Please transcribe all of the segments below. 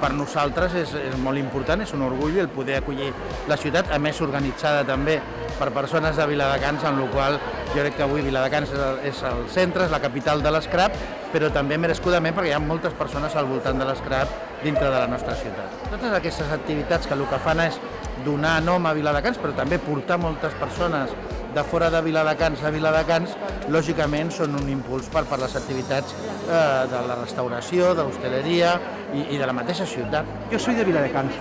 per nosaltres és, és molt important, és un orgull el poder acollir la ciutat, a més organitzada també per persones de Viladecans, en la qual jo crec que avui Viladecans és el, és el centre, és la capital de l'escrap, però també merescudament perquè hi ha moltes persones al voltant de l'escrap dintre de la nostra ciutat. Totes aquestes activitats que el que fan és donar nom a Viladecans, però també portar moltes persones de fora de Viladecans a Viladecans, lògicament són un impuls per, per les activitats eh, de la restauració, de l'hostaleria i, i de la mateixa ciutat. Yo soy de Viladecans.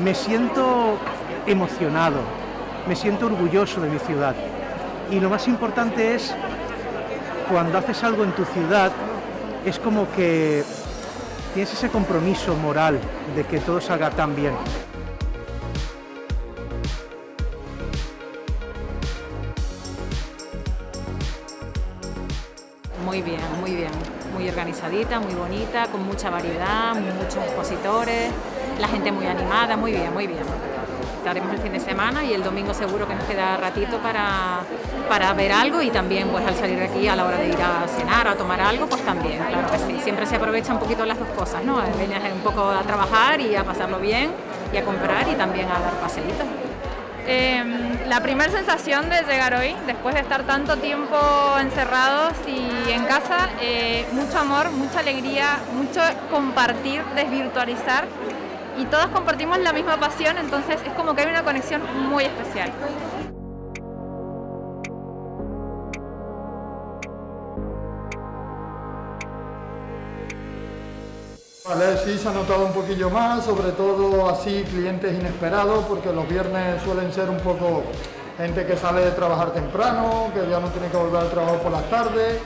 Me siento emocionado, me siento orgulloso de mi ciudad. Y lo más importante es, cuando haces algo en tu ciudad, es como que tienes ese compromiso moral de que todo salga tan bien. Muy bien, muy bien. Muy organizadita, muy bonita, con mucha variedad, muchos expositores, la gente muy animada, muy bien, muy bien. Estaremos el fin de semana y el domingo seguro que nos queda ratito para, para ver algo y también pues al salir de aquí a la hora de ir a cenar o a tomar algo, pues también, claro que sí. Siempre se aprovecha un poquito las dos cosas, ¿no? Vienes un poco a trabajar y a pasarlo bien y a comprar y también a dar paseitos. Eh, la primera sensación de llegar hoy, después de estar tanto tiempo encerrados y en casa, eh, mucho amor, mucha alegría, mucho compartir, desvirtualizar y todos compartimos la misma pasión, entonces es como que hay una conexión muy especial. Vale, sí se ha notado un poquillo más, sobre todo así clientes inesperados, porque los viernes suelen ser un poco gente que sale de trabajar temprano, que ya no tiene que volver al trabajo por las tardes.